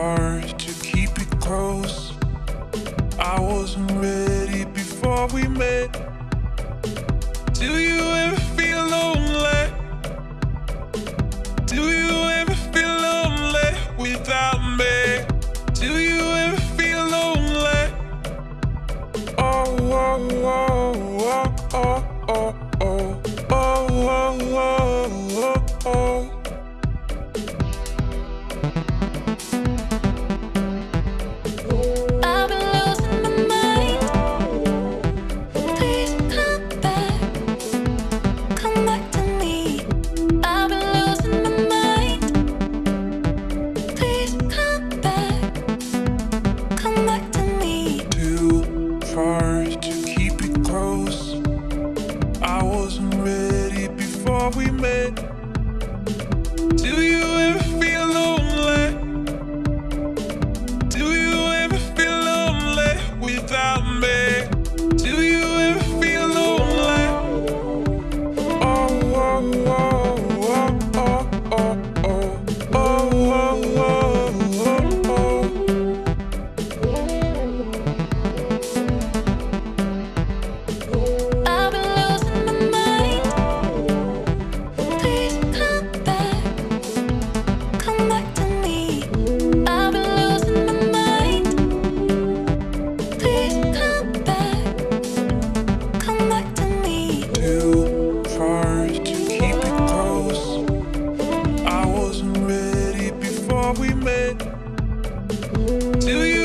hard to keep it close. I wasn't ready before we met. Do you ever feel lonely? Do you ever feel lonely without me? Do you ever feel lonely? Oh, oh, oh. We met. we met. Do you?